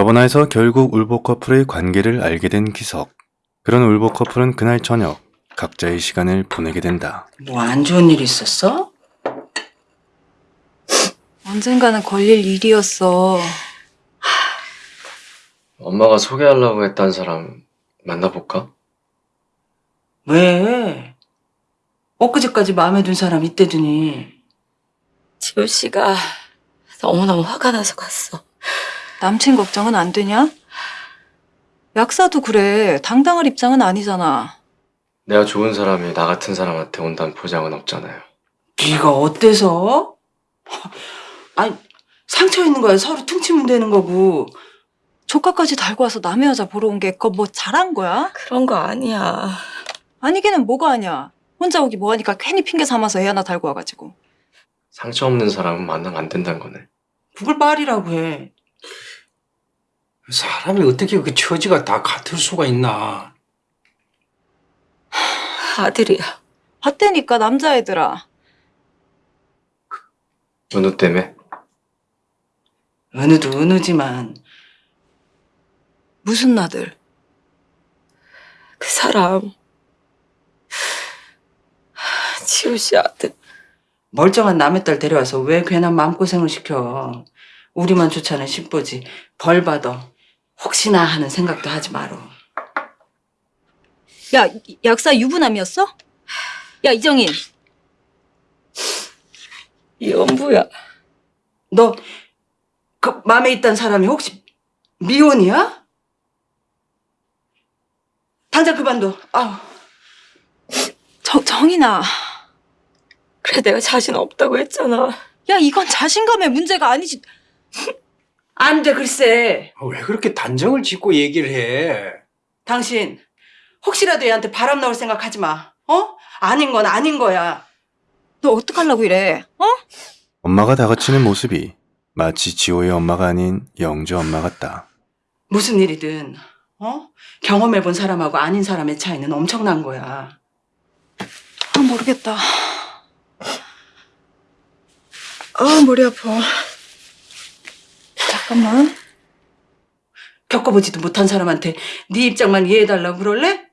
저번화에서 결국 울보 커플의 관계를 알게 된 기석. 그런 울보 커플은 그날 저녁 각자의 시간을 보내게 된다. 뭐 안 좋은 일 있었어? 언젠가는 걸릴 일이었어. 엄마가 소개하려고 했던 사람 만나볼까? 왜? 엊그제까지 마음에 든 사람 이때더니 지호 씨가 너무너무 화가 나서 갔어. 남친 걱정은 안 되냐? 약사도 그래. 당당할 입장은 아니잖아. 내가 좋은 사람이 나 같은 사람한테 온다는 보장은 없잖아요. 네가 어때서? 아니 상처 있는 거야 서로 퉁치면 되는 거고 조카까지 달고 와서 남의 여자 보러 온 게 그거 뭐 잘한 거야? 그런 거 아니야. 아니기는 뭐가 아니야. 혼자 오기 뭐하니까 괜히 핑계 삼아서 애 하나 달고 와가지고. 상처 없는 사람은 만나면 안 된다는 거네. 그걸 말이라고 해 사람이 어떻게 그 처지가 다 같을 수가 있나. 아들이야. 봤다니까 남자애들아. 은우 때문에? 은우도 은우지만 무슨 나들? 그 사람. 지호 씨 아들. 멀쩡한 남의 딸 데려와서 왜 괜한 마음고생을 시켜 우리만 좋자는 신보지 벌 받아 혹시나 하는 생각도 하지 마라 야, 이- 약사 유부남이었어? 야, 이정인. 연부야. 너그 마음에 있던 사람이 혹시 미혼이야? 당장 그만둬 아우 정, 정인아. 그래 내가 자신 없다고 했잖아. 야, 이건 자신감의 문제가 아니지. 안 돼 글쎄 아, 왜 그렇게 단정을 짓고 얘기를 해? 당신 혹시라도 얘한테 바람 나올 생각 하지 마 어? 아닌 건 아닌 거야 너 어떡하려고 이래? 어? 엄마가 다그치는 모습이 마치 지호의 엄마가 아닌 영주 엄마 같다. 무슨 일이든 어? 경험해본 사람하고 아닌 사람의 차이는 엄청난 거야 아, 모르겠다. 아, 머리 아파. 잠깐만. 겪어보지도 못한 사람한테 네 입장만 이해해달라고 그럴래?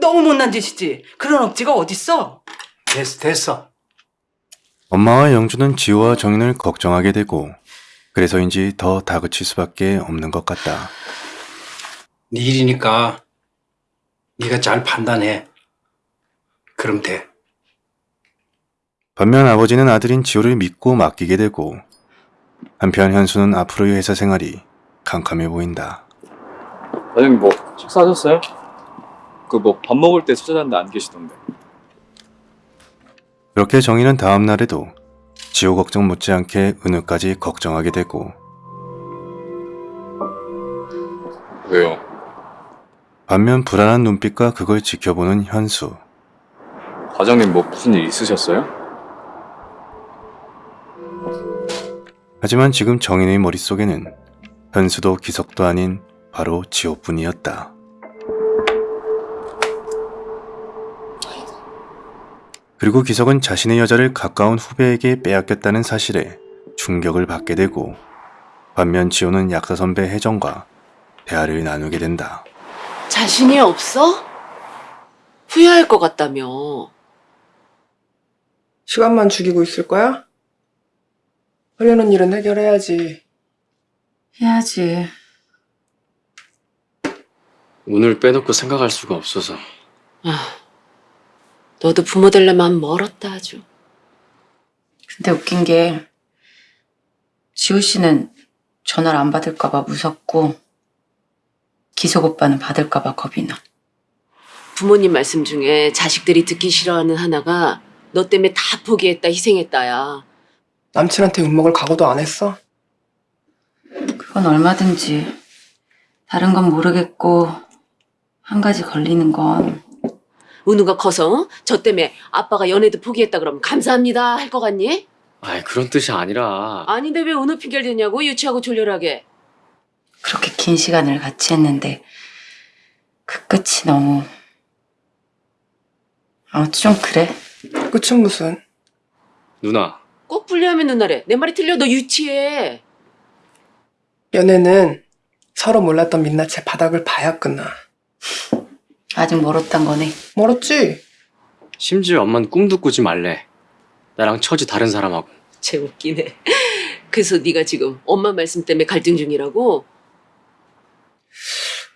너무 못난 짓이지 그런 억지가 어딨어 됐어, 됐어. 엄마와 영주는 지호와 정인을 걱정하게 되고 그래서인지 더 다그칠 수밖에 없는 것 같다. 네 일이니까 네가 잘 판단해. 그럼 돼. 반면 아버지는 아들인 지호를 믿고 맡기게 되고 한편 현수는 앞으로의 회사 생활이 캄캄해 보인다. 과장님 뭐 식사하셨어요? 그 뭐 밥 먹을 때 찾아갔는데 안 계시던데 그렇게 정희는 다음 날에도 지호 걱정 못지않게 은우까지 걱정하게 되고 왜요? 반면 불안한 눈빛과 그걸 지켜보는 현수. 과장님 뭐 무슨 일 있으셨어요? 하지만 지금 정인의 머릿속에는 현수도 기석도 아닌 바로 지호뿐이었다. 그리고 기석은 자신의 여자를 가까운 후배에게 빼앗겼다는 사실에 충격을 받게 되고 반면 지호는 약사 선배 혜정과 대화를 나누게 된다. 자신이 없어? 후회할 것 같다며. 시간만 죽이고 있을 거야? 하려는 일은 해결해야지. 해야지. 오늘 빼놓고 생각할 수가 없어서. 아, 너도 부모 될래 마음 멀었다 아주. 근데 웃긴 게 지호 씨는 전화를 안 받을까 봐 무섭고 기석 오빠는 받을까 봐 겁이 나. 부모님 말씀 중에 자식들이 듣기 싫어하는 하나가 너 때문에 다 포기했다 희생했다야. 남친한테 욕먹을 각오도 안 했어? 그건 얼마든지 다른 건 모르겠고 한 가지 걸리는 건 은우가 커서 어? 저 때문에 아빠가 연애도 포기했다 그러면 감사합니다 할 것 같니? 아이 그런 뜻이 아니라. 아닌데 왜 은우 핑계를 대냐고 유치하고 졸렬하게. 그렇게 긴 시간을 같이 했는데 그 끝이 너무 아무튼 좀 그래. 끝은 무슨? 누나 꼭 분리하면 누나래. 내 말이 틀려 너 유치해. 연애는 서로 몰랐던 민낯의 바닥을 봐야 끝나. 아직 멀었단 거네. 멀었지? 심지어 엄마는 꿈도 꾸지 말래. 나랑 처지 다른 사람하고. 쟤 웃기네. 그래서 네가 지금 엄마 말씀 때문에 갈등 중이라고?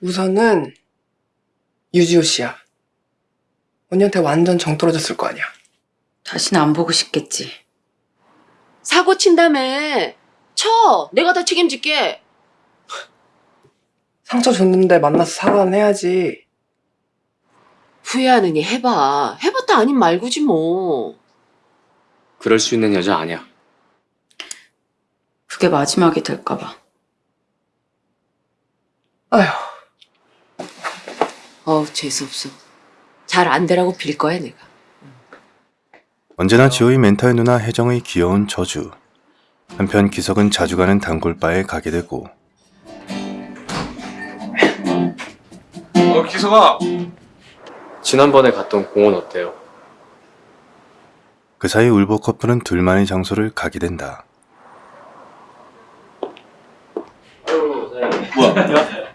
우선은 유지호 씨야. 언니한테 완전 정 떨어졌을 거 아니야. 다시는 안 보고 싶겠지. 사고 친다며. 쳐. 내가 다 책임질게. 상처 줬는데 만나서 사과는 해야지. 후회하느니 해봐. 해봤다 아닌 말고지 뭐. 그럴 수 있는 여자 아니야. 그게 마지막이 될까봐. 아휴, 어우 재수없어. 잘 안 되라고 빌 거야 내가. 언제나 지호의 멘탈 누나 혜정의 귀여운 저주. 한편 기석은 자주 가는 단골바에 가게 되고 어 기석아 지난번에 갔던 공원 어때요? 그 사이 울보 커플은 둘만의 장소를 가게 된다.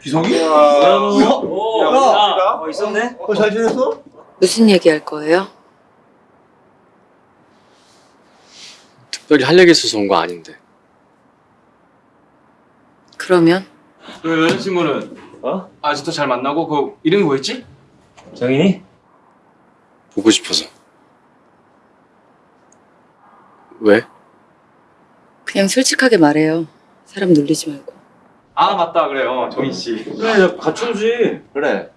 기석이? 어, 있었네? 어, 잘 지냈어? 무슨 얘기 할 거예요? 특 별히 할 얘기 있어서 온 거 아닌데. 그러면 그 여자친구는 어? 아직도 잘 만나고 그 이름이 뭐였지? 정인이? 보고 싶어서. 왜? 그냥 솔직하게 말해요. 사람 놀리지 말고. 아 맞다 그래요 정인 씨 그래 오지 그래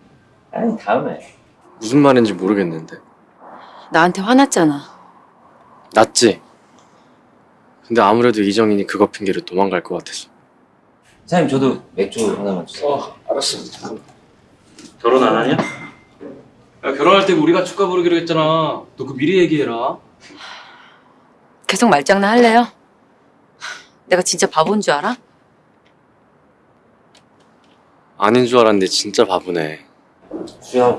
아니 다음에 무슨 말인지 모르겠는데. 나한테 화났잖아. 낫지? 근데 아무래도 이정인이 그거 핑계로 도망갈 것 같아서. 사장님 저도 맥주 하나만 주세요 어 알았어 잠깐만 결혼 안 하냐? 야 결혼할 때 우리가 축가 부르기로 했잖아 너 그 미리 얘기해라 계속 말장난 할래요? 내가 진짜 바본 줄 알아? 아닌 줄 알았는데 진짜 바보네. 수야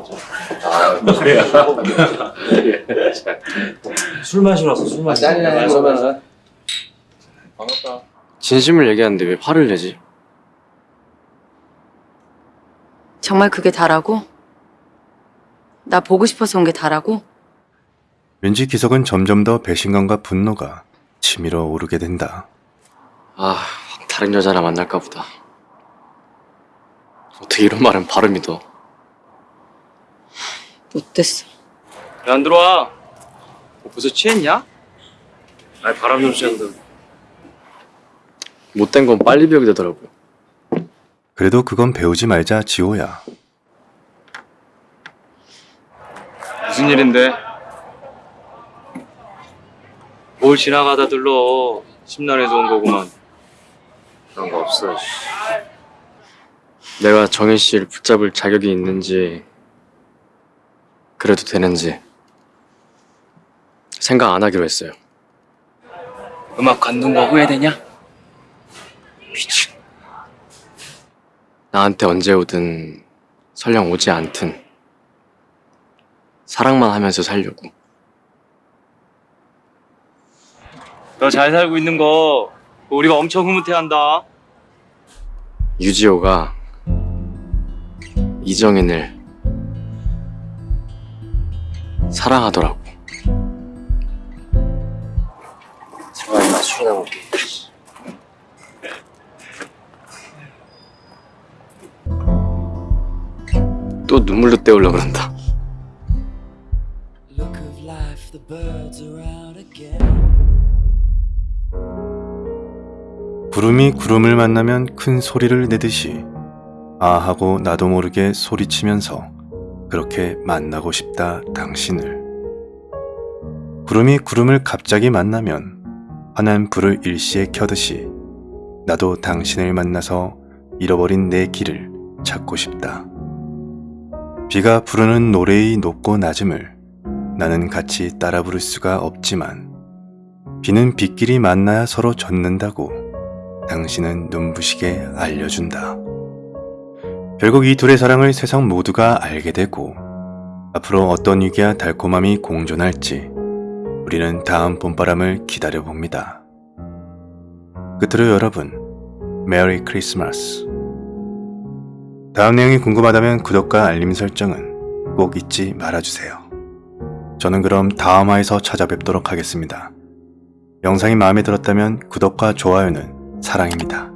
그래야 술 마시러 왔어 술 마시러 짠이나 술 마시러 반갑다 진심을 얘기하는데 왜 화를 내지? 정말 그게 다라고? 나 보고 싶어서 온 게 다라고? 왠지 기석은 점점 더 배신감과 분노가 치밀어 오르게 된다. 아, 다른 여자랑 만날까 보다. 어떻게 이런 말은 바로 믿어? 못됐어. 왜 안 들어와? 뭐 벌써 취했냐? 아니 바람 좀 쐬는데 못된 건 빨리 배우게 되더라고요. 그래도 그건 배우지 말자 지호야. 무슨 일인데? 뭘 지나가다 들러 심란해서 온 거구만 그런 거 없어 내가 정인 씨를 붙잡을 자격이 있는지, 그래도 되는지, 생각 안 하기로 했어요. 음악 관둔 거 후회되냐? 미친. 나한테 언제 오든 설령 오지 않든 사랑만 하면서 살려고. 너 잘 살고 있는 거 우리가 엄청 흐뭇해한다 유지호가 이정인을 사랑하더라고. 들어가 임마 술이나 먹게 또 눈물로 때우려 그런다. 구름이 구름을 만나면 큰 소리를 내듯이 아 하고 나도 모르게 소리치면서 그렇게 만나고 싶다 당신을. 구름이 구름을 갑자기 만나면 환한 불을 일시에 켜듯이 나도 당신을 만나서 잃어버린 내 길을 찾고 싶다 비가 부르는 노래의 높고 낮음을 나는 같이 따라 부를 수가 없지만 비는 빗길이 만나야 서로 젖는다고 당신은 눈부시게 알려준다. 결국 이 둘의 사랑을 세상 모두가 알게 되고 앞으로 어떤 위기와 달콤함이 공존할지 우리는 다음 봄바람을 기다려봅니다. 끝으로 여러분 메리 크리스마스. 다음 내용이 궁금하다면 구독과 알림 설정은 꼭 잊지 말아주세요. 저는 그럼 다음 화에서 찾아뵙도록 하겠습니다. 영상이 마음에 들었다면 구독과 좋아요는 사랑입니다.